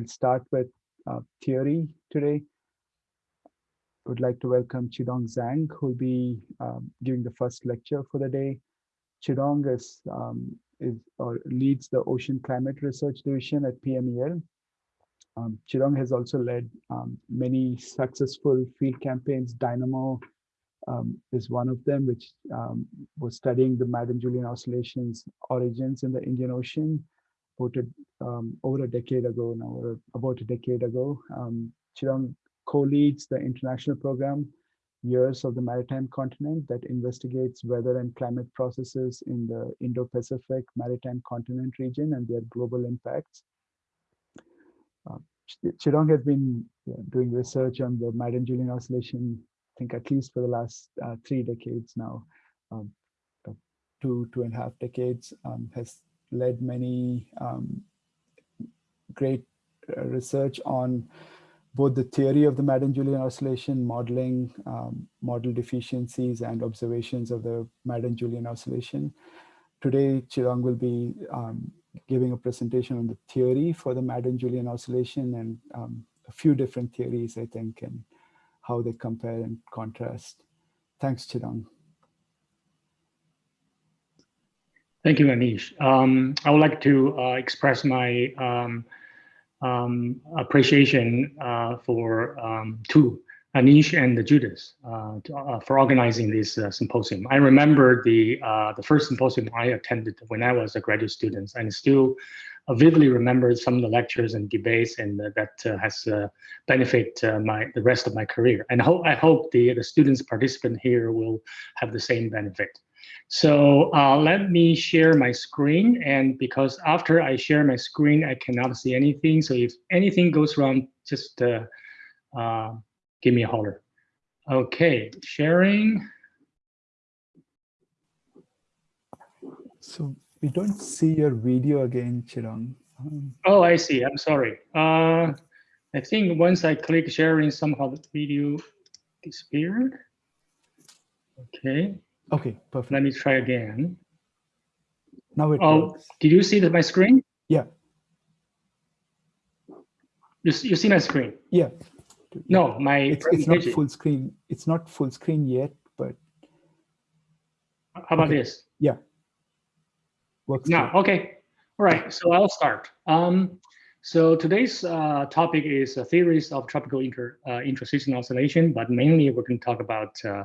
we'll start with uh, theory today. I would like to welcome Chidong Zhang, who will be um, giving the first lecture for the day. Chidong is, um, is or leads the Ocean Climate Research Division at PMEL. Um, Chidong has also led um, many successful field campaigns. Dynamo um, is one of them, which um, was studying the Madden-Julian oscillations origins in the Indian Ocean voted um, over a decade ago now, or about a decade ago. Um, co-leads the international program, Years of the Maritime Continent, that investigates weather and climate processes in the Indo-Pacific Maritime Continent region and their global impacts. Uh, Chidong has been doing research on the Madden-Julian oscillation, I think at least for the last uh, three decades now, um, two, two and a half decades, um, has led many um, great uh, research on both the theory of the Madden-Julian oscillation, modeling, um, model deficiencies, and observations of the Madden-Julian oscillation. Today, Chidong will be um, giving a presentation on the theory for the Madden-Julian oscillation and um, a few different theories, I think, and how they compare and contrast. Thanks, Chidong. Thank you, Anish. Um, I would like to uh, express my um, um, appreciation uh, for um, two, Anish and Judith, uh, to, uh, for organizing this uh, symposium. I remember the uh, the first symposium I attended when I was a graduate student, and still vividly remember some of the lectures and debates, and that has benefit my the rest of my career. And ho I hope the the students participant here will have the same benefit. So uh, let me share my screen. And because after I share my screen, I cannot see anything. So if anything goes wrong, just uh, uh, give me a holler. Okay, sharing. So we don't see your video again, Chidong. Um, oh, I see. I'm sorry. Uh, I think once I click sharing, somehow the video disappeared. Okay. Okay, perfect. Let me try again. Now it Oh, works. did you see the, my screen? Yeah, You, you see my screen? yeah. No, my It's, it's not full screen. It's not full screen yet, but How about okay. this? yeah. Works. No, too. okay. All right, so I'll start. Um, so today's uh, topic is theories of tropical inter, uh, oscillation, but mainly we're going to talk about uh,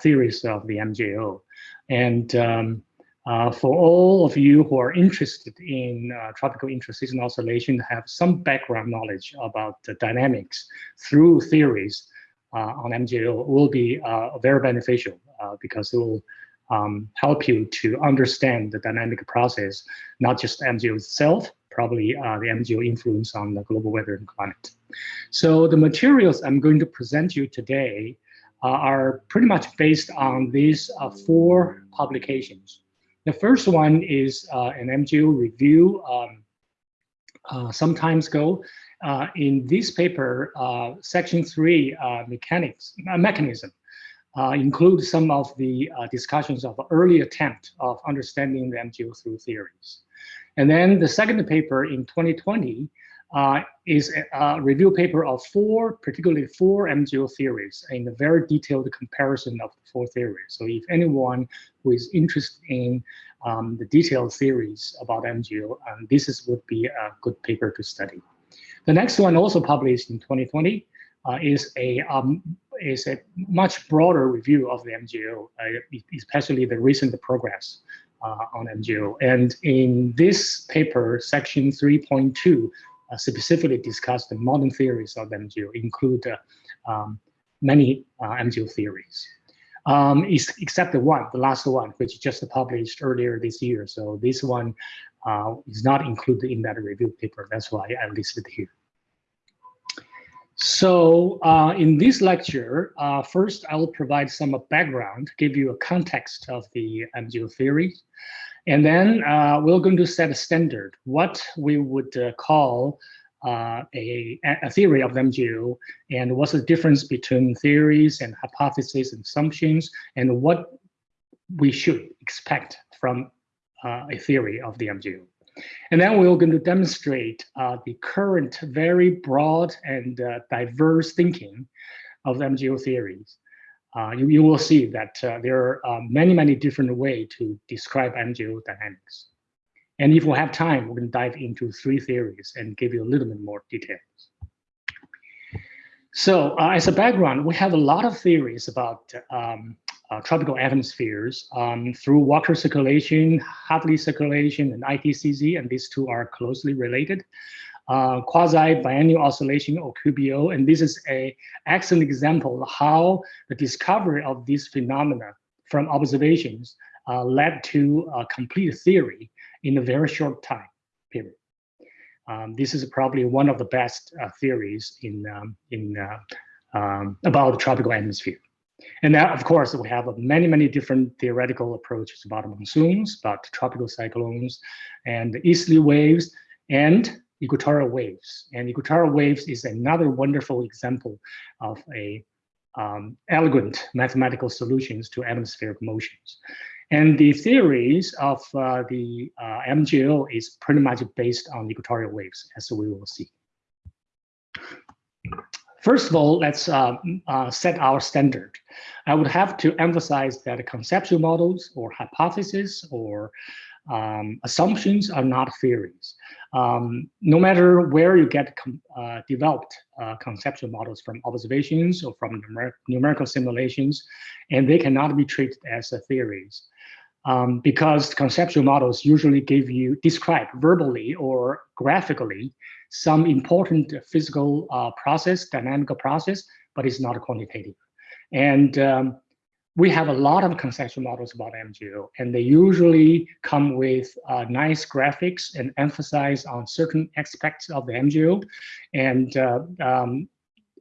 theories of the MJO. And um, uh, for all of you who are interested in uh, tropical intraseasonal oscillation, have some background knowledge about the dynamics through theories on MJO will be very beneficial because it will um, help you to understand the dynamic process, not just MJO itself, probably uh, the MJO influence on the global weather and climate. So the materials I'm going to present you today uh, are pretty much based on these uh, four publications. The first one is uh, an MJO review um, uh, some time ago. Uh, in this paper, section three mechanics mechanism uh, include some of the uh, discussions of early attempt of understanding the MJO through theories. And then the second paper in 2020 uh, is a, a, review paper of four, particularly four MJO theories in a very detailed comparison of the four theories. So if anyone who is interested in um, the detailed theories about MJO, um, this is, would be a good paper to study. The next one also published in 2020 uh, is a um, is a much broader review of the MJO, uh, especially the recent progress on MJO. And in this paper, section 3.2 uh, specifically discussed the modern theories of MJO, include uh, um, many uh, MJO theories. Um, except the one, the last one, which just published earlier this year. So this one uh, is not included in that review paper. That's why I listed here. So uh, in this lecture, uh, first I will provide some background, give you a context of the MJO theory. And then uh, we're going to set a standard, what we would uh, call uh, a, a, theory of MJO and what's the difference between theories and hypotheses and assumptions, and what we should expect from uh, a theory of the MJO. And then we're going to demonstrate uh, the current very broad and uh, diverse thinking of MJO theories. Uh, you, you will see that uh, there are many, many different ways to describe MJO dynamics. And if we have time, we're going to dive into three theories and give you a little bit more details. So uh, as a background, we have a lot of theories about um, uh, tropical atmospheres um, through water circulation, Hartley circulation, and ITCZ, and these two are closely related. Uh, quasi-biennial oscillation or QBO, and this is a excellent example of how the discovery of these phenomena from observations uh, led to a complete theory in a very short time period. Um, this is probably one of the best uh, theories in, um, in uh, um, about the tropical atmosphere. And now, of course, we have many, many different theoretical approaches about monsoons, about tropical cyclones, and easterly waves, and equatorial waves. And equatorial waves is another wonderful example of a um, elegant mathematical solutions to atmospheric motions. And the theories of uh, the uh, MJO is pretty much based on equatorial waves, as we will see. First of all, let's uh, uh, set our standard. I would have to emphasize that conceptual models or hypotheses or um, assumptions are not theories. Um, no matter where you get uh, developed uh, conceptual models from observations or from numer numerical simulations, and they cannot be treated as theories. Um, because conceptual models usually give you describe verbally or graphically some important physical uh, process, dynamical process, but it's not quantitative. And um, we have a lot of conceptual models about MJO, and they usually come with uh, nice graphics and emphasize on certain aspects of the MJO. And uh, um,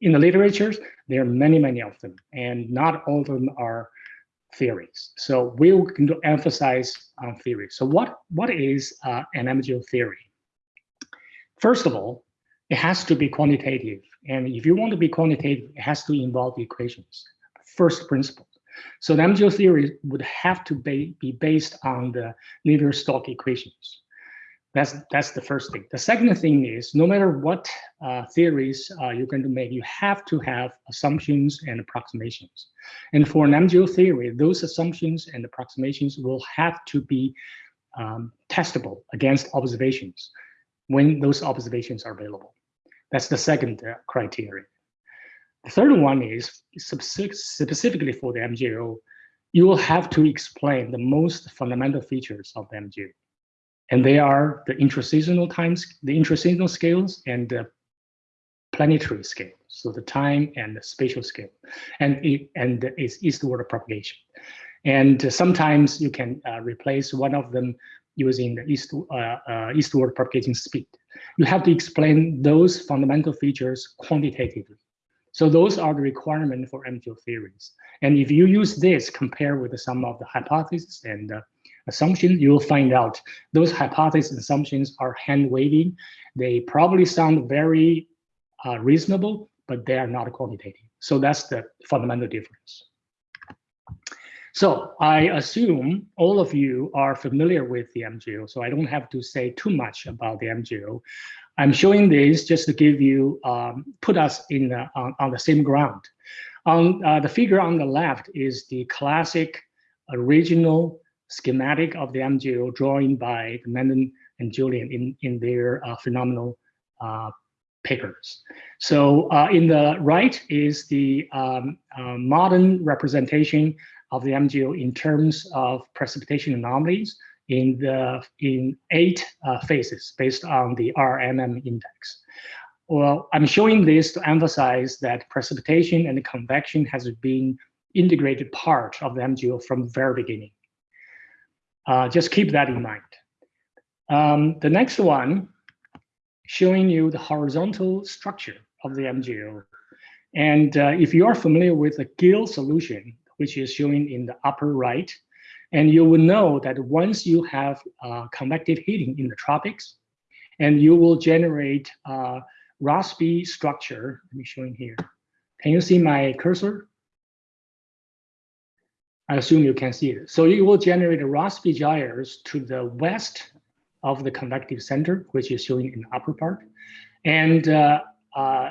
in the literature, there are many, many of them, and not all of them are theories. So going to emphasize on theory. So what, what is uh, an MJO theory? First of all, it has to be quantitative. And if you want to be quantitative, it has to involve equations, first principle. So the MJO theory would have to be, based on the Navier-Stokes equations. That's, that's the first thing. The second thing is no matter what uh, theories uh, you're going to make, you have to have assumptions and approximations. And for an MJO theory, those assumptions and approximations will have to be um, testable against observations when those observations are available. That's the second uh, criteria. The third one is specifically for the MJO, you will have to explain the most fundamental features of the MJO. And they are the intraseasonal times, the intraseasonal scales and the planetary scale. So the time and the spatial scale and, it, and its eastward propagation. And sometimes you can uh, replace one of them using the east, uh, uh, eastward propagating speed. You have to explain those fundamental features quantitatively. So those are the requirement for MJO theories. And if you use this compare with some of the hypotheses and uh, assumptions, you will find out those hypotheses and assumptions are hand waving. They probably sound very uh, reasonable, but they are not quantitative. So that's the fundamental difference. So I assume all of you are familiar with the MJO, so I don't have to say too much about the MJO. I'm showing this just to give you, um, put us in the, on, on, the same ground. On uh, the figure on the left is the classic original schematic of the MJO drawing by Madden and Julian in, in their uh, phenomenal uh, papers. So uh, in the right is the um, uh, modern representation of the MJO in terms of precipitation anomalies in the in eight uh, phases based on the RMM index. Well, I'm showing this to emphasize that precipitation and convection has been integrated part of the MJO from the very beginning. Uh, just keep that in mind. Um, the next one, showing you the horizontal structure of the MJO. And uh, if you are familiar with the Gill solution, which is showing in the upper right. And you will know that once you have uh, convective heating in the tropics, and you will generate uh, Rossby structure. Let me show you here. Can you see my cursor? I assume you can see it. So you will generate Rossby gyres to the west of the convective center, which is shown in the upper part, and uh, uh,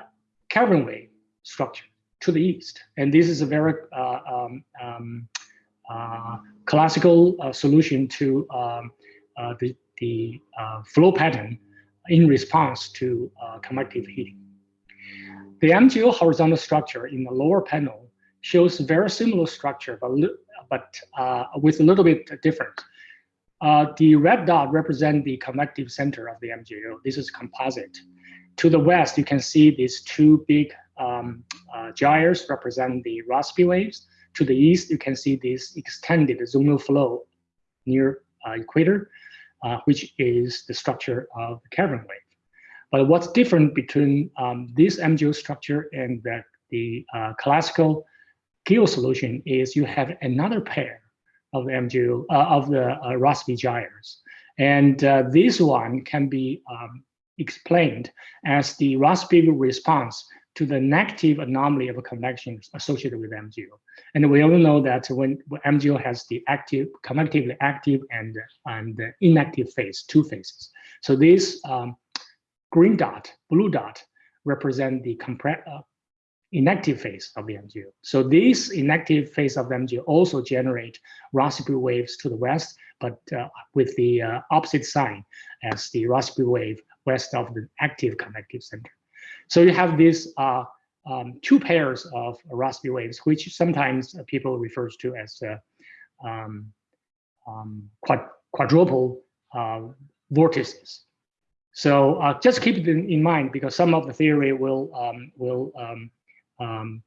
Kelvin wave structure to the east. And this is a very uh, um, um, uh, classical uh, solution to um, uh, the, the flow pattern in response to convective heating. The MJO horizontal structure in the lower panel shows very similar structure, but, but with a little bit different. Uh, the red dot represent the convective center of the MJO. This is composite. To the west, you can see these two big um, uh, gyres represent the Rossby waves. To the east, you can see this extended zonal flow near uh, equator, uh, which is the structure of the Kelvin wave. But what's different between um, this MJO structure and the, the uh, classical Gill solution is you have another pair of the uh, of the uh, Rossby gyres. And uh, this one can be um, explained as the Rossby response to the negative anomaly of convection associated with MJO. And we all know that when, MJO has the active, convectively active and, and inactive phase, two phases. So this um, green dot, blue dot, represent the uh, inactive phase of the MJO. So this inactive phase of the MGO also generate Rossby waves to the west, but uh, with the uh, opposite sign as the Rossby wave west of the active convective center. So you have these uh, um, two pairs of Rossby waves, which sometimes people refer to as uh, um, um, quad quadruple uh, vortices. So uh, just keep it in, in, mind because some of the theory will um, will um, um,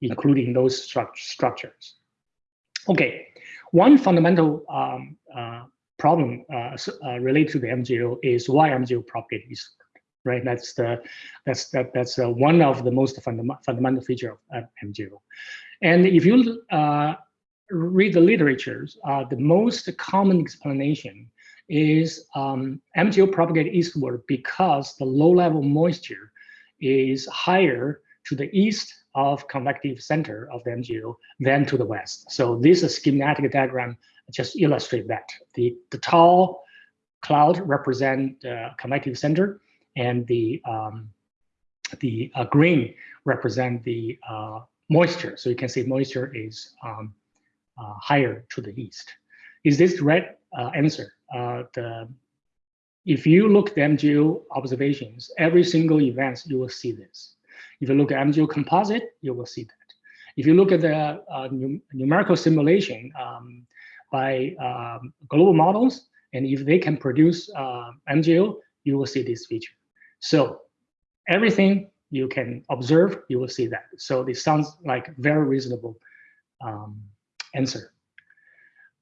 including those stru structures. Okay, one fundamental uh, problem uh, uh, related to the MJO is why MJO propagate eastward, right? That's the that's that that's uh, one of the most fundam fundamental feature of MJO. And if you uh, read the literatures, uh, the most common explanation is um, MJO propagate eastward because the low level moisture is higher to the east of convective center of the MJO than to the west. So this schematic diagram just illustrate that. The, the tall cloud represent the convective center and the, um, the uh, green represent the uh, moisture. So you can see moisture is um, uh, higher to the east. Is this the right uh, answer? Uh, the, if you look at MJO observations, every single event, you will see this. If you look at MJO composite, you will see that. If you look at the uh, num numerical simulation um, by um, global models, and if they can produce MJO, you will see this feature. So everything you can observe, you will see that. So this sounds like very reasonable um, answer.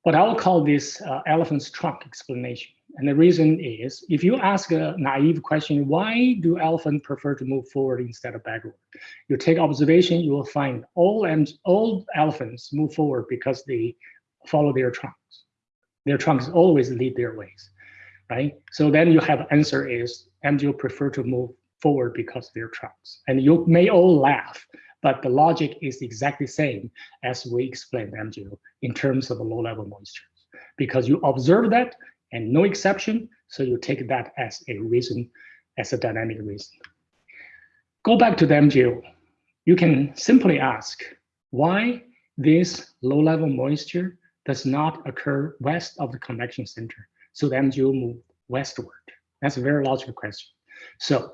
But I will call this uh, elephant's trunk explanation. And the reason is, if you ask a naive question, why do elephants prefer to move forward instead of backward? You take observation, you will find all, and all elephants move forward because they follow their trunks. Their trunks always lead their ways, right? So then you have answer is MJO prefer to move forward because of their trunks. And you may all laugh, but the logic is exactly the same as we explained MJO in terms of the low level moisture. Because you observe that and no exception. So you take that as a reason, as a dynamic reason. Go back to the MJO. You can simply ask why this low-level moisture does not occur west of the convection center. So the MJO move westward. That's a very logical question. So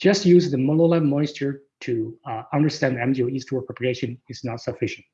just use the low-level moisture to uh, understand MJO eastward propagation is not sufficient.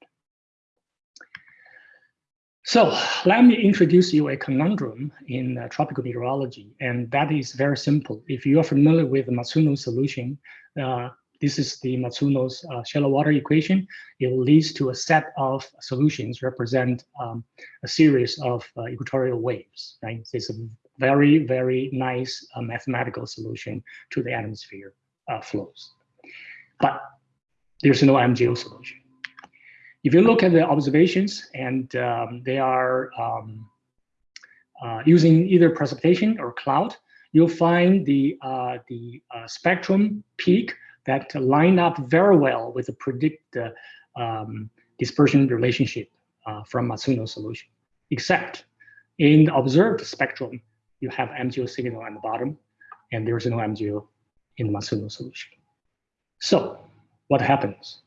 So let me introduce you a conundrum in uh, tropical meteorology, and that is very simple. If you are familiar with the Matsuno solution, uh, this is the Matsuno's uh, shallow water equation. It leads to a set of solutions represent um, a series of uh, equatorial waves, right? It's a very, very nice uh, mathematical solution to the atmosphere uh, flows. But there's no MJO solution. If you look at the observations and um, they are um, uh, using either precipitation or cloud, you'll find the, uh, the uh, spectrum peak that line up very well with the predict um, dispersion relationship uh, from Matsuno solution, except in the observed spectrum, you have MJO signal at the bottom, and there is no MJO in the Matsuno solution. So what happens?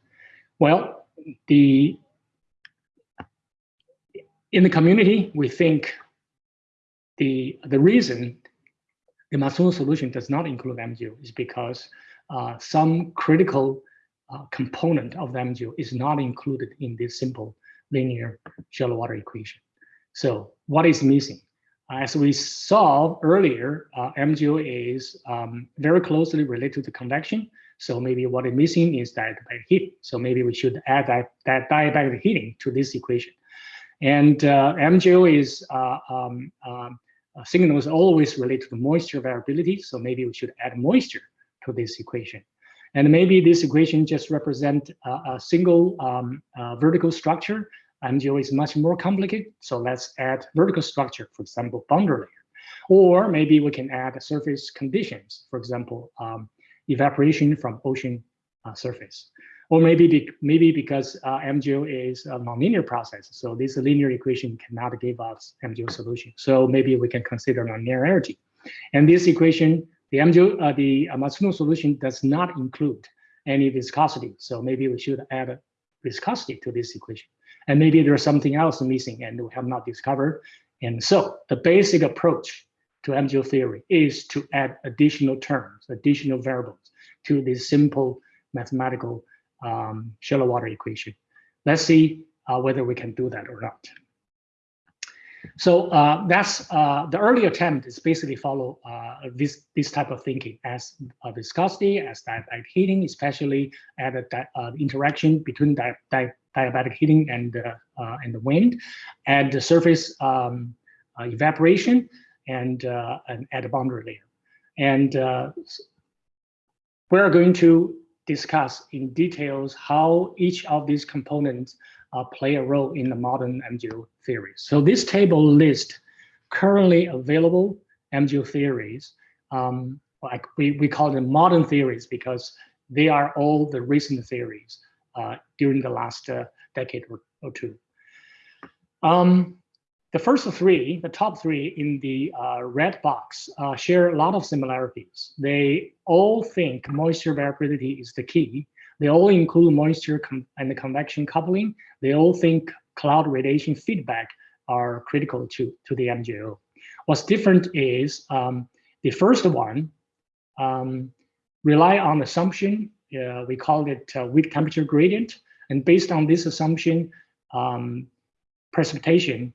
Well, the in the community, we think the, the reason the Matsuno solution does not include MJO is because uh, some critical uh, component of the MJO is not included in this simple linear shallow water equation. So what is missing? As we saw earlier, uh, MJO is um, very closely related to convection. So maybe what is missing is diabatic heat. So maybe we should add that, that diabatic heating to this equation. And uh, MJO is uh, um, um, signal is always related to the moisture variability. So maybe we should add moisture to this equation. And maybe this equation just represent a, a single um, uh, vertical structure. MJO is much more complicated. So let's add vertical structure, for example, boundary layer. Or maybe we can add surface conditions, for example, um, evaporation from ocean uh, surface. Or maybe be, maybe because uh, MJO is a nonlinear process, so this linear equation cannot give us MJO solution. So maybe we can consider nonlinearity. And this equation, the MJO, uh, the Matsuno solution does not include any viscosity. So maybe we should add viscosity to this equation. And maybe there's something else missing and we have not discovered. And so the basic approach to MJO theory is to add additional terms, additional variables to this simple mathematical um, shallow water equation. Let's see uh, whether we can do that or not. So uh, that's uh, the early attempt is basically follow uh, this this type of thinking as uh, viscosity, as diabatic heating, especially at the uh, interaction between di di diabatic heating and and the wind, and the surface um, evaporation, and and at the boundary layer. And we're going to discuss in details how each of these components uh, play a role in the modern MJO theories. So this table lists currently available MJO theories. Um, like we, we call them modern theories because they are all the recent theories uh, during the last uh, decade or, or two. Um, the first three, the top three in the uh, red box, uh, share a lot of similarities. They all think moisture variability is the key. They all include moisture and the convection coupling. They all think cloud radiation feedback are critical to, to the MJO. What's different is um, the first one um, rely on assumption. Uh, we call it uh, weak temperature gradient. And based on this assumption, um, precipitation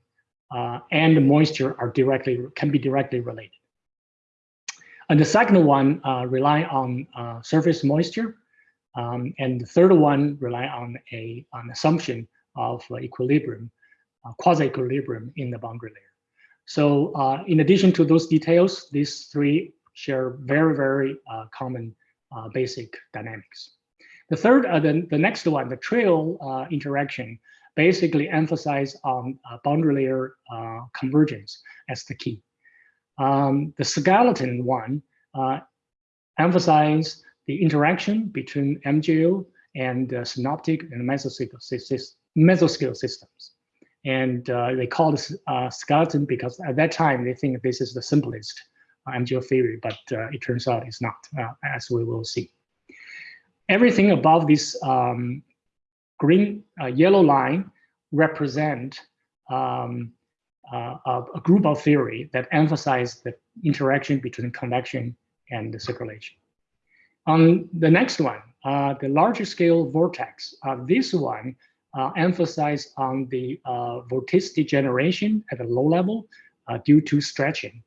uh, and moisture are directly can be directly related. And the second one uh, rely on uh, surface moisture, um, and the third one rely on a an assumption of equilibrium, uh, quasi-equilibrium in the boundary layer. So uh, in addition to those details, these three share very very uh, common basic dynamics. The third, the, the next one, the trio interaction, basically emphasize on uh, boundary layer uh, convergence as the key. Um, the skeleton one uh, emphasize the interaction between MJO and uh, synoptic and mesoscale, systems. And uh, they call this uh, skeleton because at that time they think this is the simplest MJO theory, but it turns out it's not, as we will see. Everything above this um, green uh, yellow line represent um, uh, a, group of theory that emphasize the interaction between convection and the circulation. On the next one, uh, the larger scale vortex, uh, this one uh, emphasize on the uh, vorticity generation at a low level uh, due to stretching.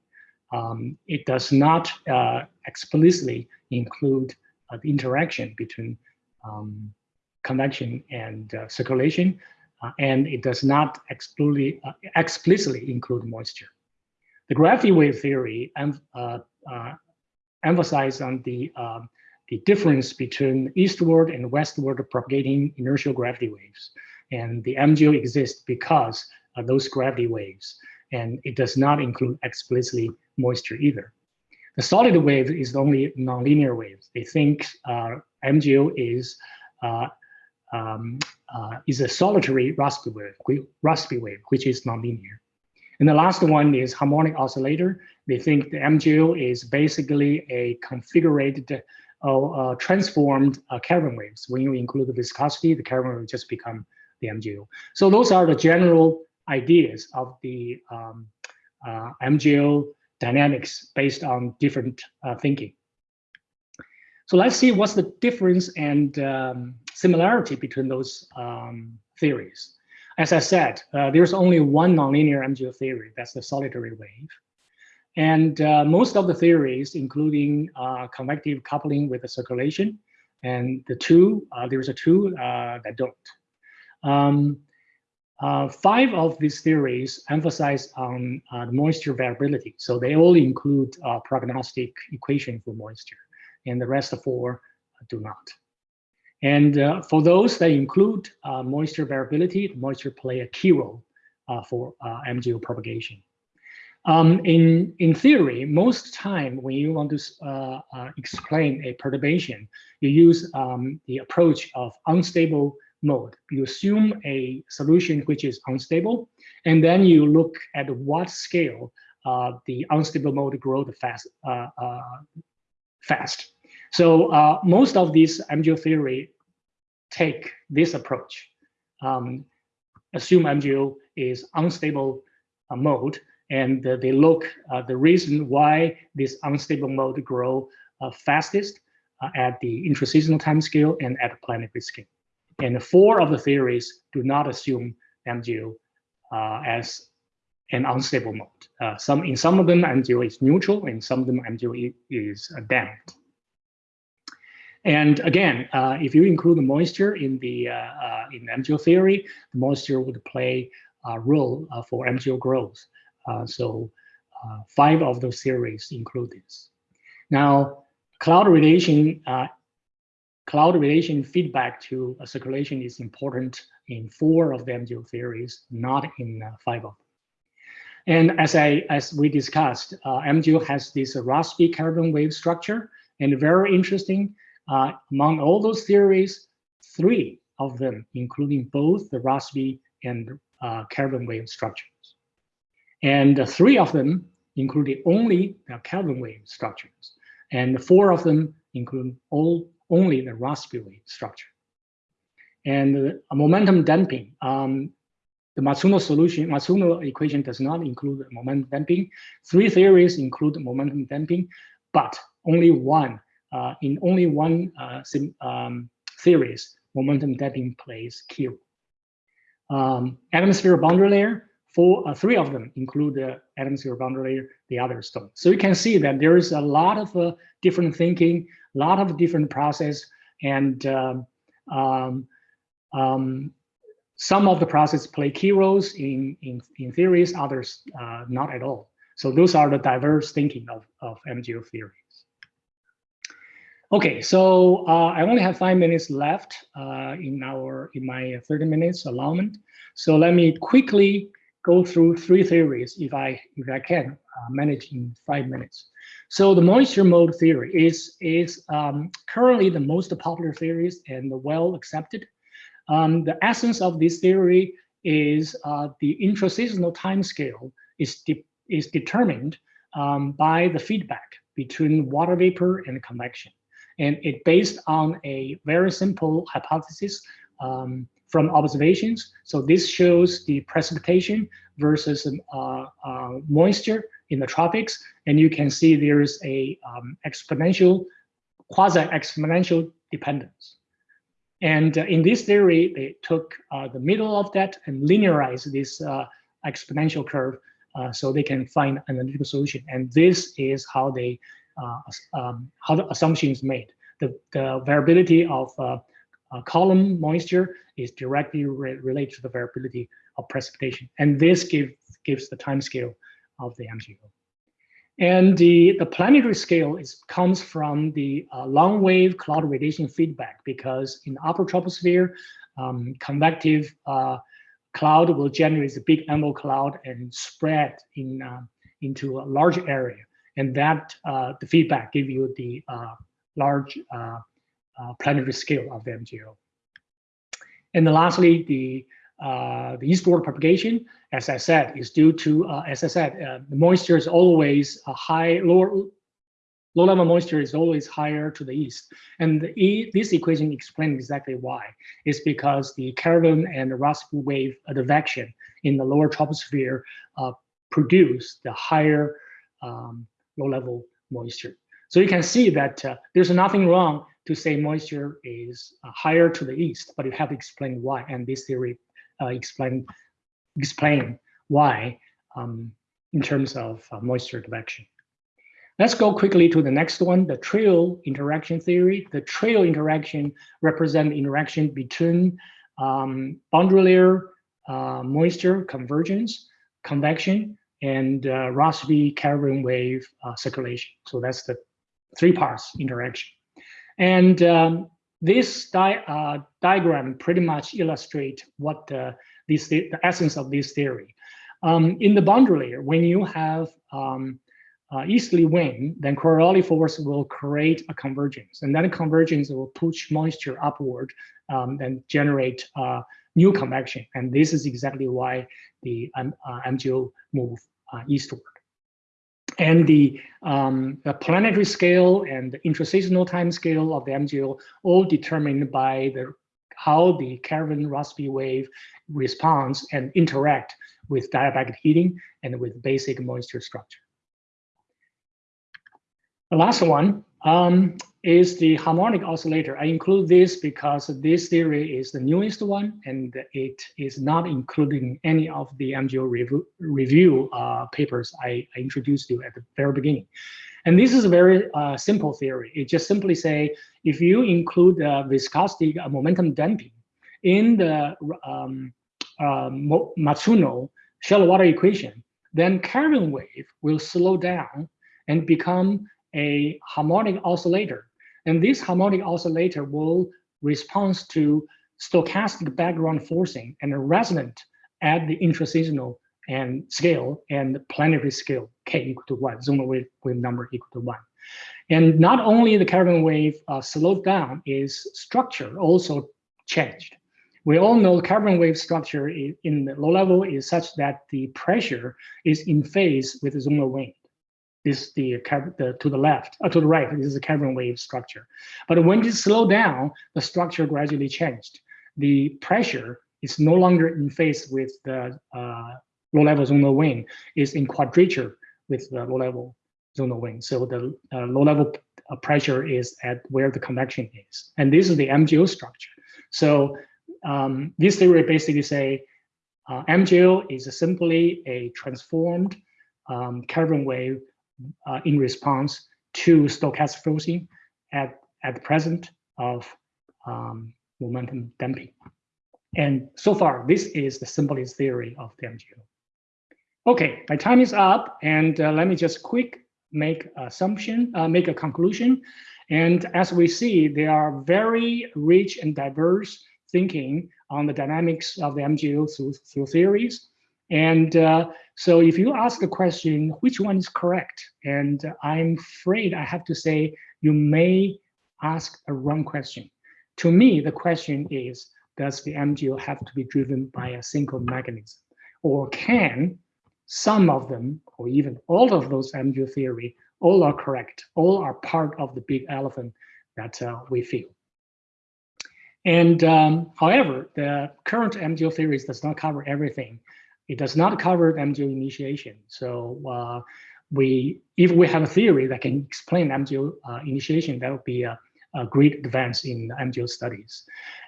Um, it does not uh, explicitly include the interaction between um, convection and circulation, and it does not explicitly, explicitly include moisture. The gravity wave theory em emphasizes on the um, the difference between eastward and westward propagating inertial gravity waves. And the MJO exists because of those gravity waves. And it does not include explicitly moisture either. The solid wave is only nonlinear waves. They think uh, MJO is uh, um, uh, is a solitary Rossby wave, Rossby wave, which is nonlinear. And the last one is harmonic oscillator. They think the MJO is basically a configured uh, transformed uh, Kelvin waves. When you include the viscosity, the Kelvin will just become the MJO. So those are the general ideas of the um, uh, MJO dynamics based on different uh, thinking. So let's see what's the difference and um, similarity between those um, theories. As I said, uh, there's only one nonlinear MJO theory, that's the solitary wave. And uh, most of the theories, including uh, convective coupling with the circulation, and the two, uh, there's a two uh, that don't. Um, uh, five of these theories emphasize on the moisture variability. So they all include prognostic equation for moisture, and the rest of four do not. And uh, for those that include uh, moisture variability, moisture play a key role uh, for uh, MJO propagation. Um, in, in theory, most time when you want to uh, uh, explain a perturbation, you use um, the approach of unstable mode. You assume a solution which is unstable, and then you look at what scale the unstable mode grows fast. fast. So uh, most of these MJO theory take this approach. Um, assume MJO is unstable uh, mode, and uh, they look uh, the reason why this unstable mode grow uh, fastest at the intraseasonal time scale and at the planetary scale. And four of the theories do not assume MJO as an unstable mode. some in some of them MJO is neutral, and some of them MJO is damped. And again, uh, if you include the moisture in the uh, uh in MJO theory, the moisture would play a role for MJO growth. Uh, so five of those theories include this. Now, cloud radiation, cloud radiation feedback to circulation is important in four of the MJO theories, not in five of them. And as I as we discussed, uh, MJO has this Rossby–Kelvin wave structure, and very interesting. Uh, among all those theories, three of them, including both the Rossby and uh, Kelvin wave structures. And three of them included only the Kelvin wave structures. And four of them include all only the Rossby wave structure. And momentum damping, um, the Matsuno solution, Matsuno equation does not include momentum damping. Three theories include momentum damping, but only one uh, in only one uh, um, series, momentum damping plays role. Um, atmosphere boundary layer, four, uh, three of them include the atmosphere boundary layer, the others don't. So you can see that there is a lot of uh, different thinking, a lot of different process, and um, um, um, some of the processes play key roles in, in, in theories, others uh, not at all. So those are the diverse thinking of, of MJO theory. Okay, so uh, I only have five minutes left uh, in our in my 30 minutes allowment. So let me quickly go through three theories if I if I can uh, manage in five minutes. So the moisture mode theory is is um, currently the most popular theories and the well accepted. Um, the essence of this theory is uh, the intraseasonal time scale is de is determined um, by the feedback between water vapor and convection. And it based on a very simple hypothesis um, from observations. So this shows the precipitation versus uh, uh, moisture in the tropics. And you can see there's a um, exponential, quasi-exponential dependence. And uh, in this theory, they took uh, the middle of that and linearized this uh, exponential curve uh, so they can find an analytical solution. And this is how they um, how the assumption is made. The, the variability of uh, column moisture is directly re related to the variability of precipitation. And this give, gives the time scale of the MJO. And the, the planetary scale is, comes from the uh, long wave cloud radiation feedback because in the upper troposphere, um, convective uh, cloud will generate a big envelope cloud and spread in, uh, into a large area and that uh, the feedback give you the uh, large planetary scale of the MJO. And then lastly, the uh, the eastward propagation, as I said, is due to, uh, as I said, uh, the moisture is always a high, lower, low level moisture is always higher to the east. And the e this equation explains exactly why. It's because the Kelvin and the Rossby wave advection in the lower troposphere uh, produce the higher um, low level moisture. So you can see that uh, there's nothing wrong to say moisture is uh, higher to the east, but you have to explain why. And this theory uh, explain explain why um, in terms of uh, moisture direction. Let's go quickly to the next one, the trio interaction theory. The trio interaction represent interaction between um, boundary layer uh, moisture convergence, convection, and uh, Rossby Kelvin wave uh, circulation. So that's the three parts interaction. And um, this di uh, diagram pretty much illustrate what the, this, the essence of this theory. Um, in the boundary layer, when you have um, uh, easterly wind, then Coriolis force will create a convergence, and that convergence will push moisture upward um, and generate uh, new convection. And this is exactly why the um, uh, MJO move uh, eastward and the, um, planetary scale and the intraseasonal time scale of the MJO all determined by the how the Kelvin Rossby wave responds and interact with diabatic heating and with basic moisture structure. The last one um, is the harmonic oscillator. I include this because this theory is the newest one, and it is not including any of the MJO review, review uh, papers I, I, introduced you at the very beginning. And this is a very uh, simple theory. It just simply say, if you include uh, viscosity momentum damping in the um, uh, Matsuno shallow water equation, then Kelvin wave will slow down and become a harmonic oscillator. And this harmonic oscillator will respond to stochastic background forcing and resonant at the intraseasonal and scale and planetary scale, k equal to one, zonal wave, wave number equal to one. And not only the Kelvin wave uh, slowed down, its structure also changed. We all know Kelvin wave structure in the low level is such that the pressure is in phase with the zonal wind is the, the to the left, uh, to the right, this is a Kelvin wave structure. But when you slow down, the structure gradually changed. The pressure is no longer in phase with the uh, low-level zonal wind, is in quadrature with the low-level zonal wind. So the uh, low-level uh, pressure is at where the convection is. And this is the MJO structure. So um, this theory basically say uh, MJO is simply a transformed um, Kelvin wave uh, in response to stochastic forcing at, at the present of um, momentum damping. And so far, this is the simplest theory of the MJO. Okay, my time is up, and uh, let me just quick make assumption, uh, make a conclusion. And as we see, there are very rich and diverse thinking on the dynamics of the MJO through, through theories. And uh, so if you ask the question, which one is correct? And I'm afraid I have to say, you may ask a wrong question. To me, the question is, does the MJO have to be driven by a single mechanism? Or can some of them, or even all of those MJO theory, all are correct, all are part of the big elephant that uh, we feel. And um, however, the current MJO theories does not cover everything. It does not cover MJO initiation. So uh, we, if we have a theory that can explain MJO uh, initiation, that would be a, a, great advance in MJO studies.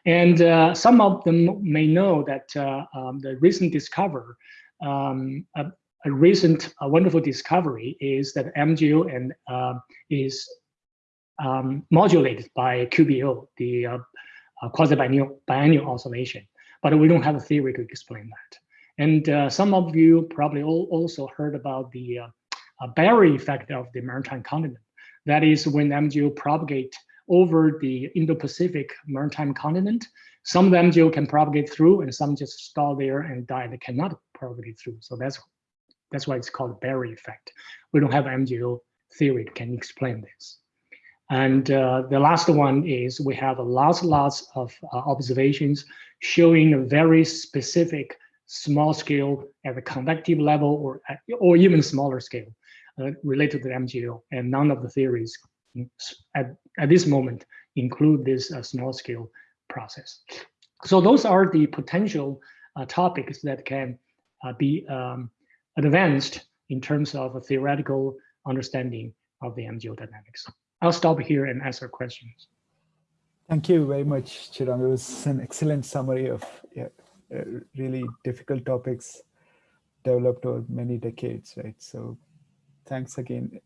And uh, some of them may know that uh, um, the recent discover, um, a, a, recent a wonderful discovery is that MJO and uh, is um, modulated by QBO, the uh, quasi-biennial biennial oscillation. But we don't have a theory to explain that. And uh, some of you probably also heard about the uh, uh, barrier effect of the maritime continent. That is when MJO propagate over the Indo-Pacific maritime continent. Some of the MJO can propagate through and some just stall there and die. They cannot propagate through. So that's that's why it's called barrier effect. We don't have MJO theory that can explain this. And uh, the last one is we have lots, lots of uh, observations showing a very specific small scale at the convective level or, or even smaller scale uh, related to the MJO. And none of the theories at, at this moment include this uh, small scale process. So those are the potential uh, topics that can uh, be um, advanced in terms of a theoretical understanding of the MJO dynamics. I'll stop here and answer questions. Thank you very much, Chidong. It was an excellent summary of yeah, Uh, really difficult topics developed over many decades, right? So thanks again.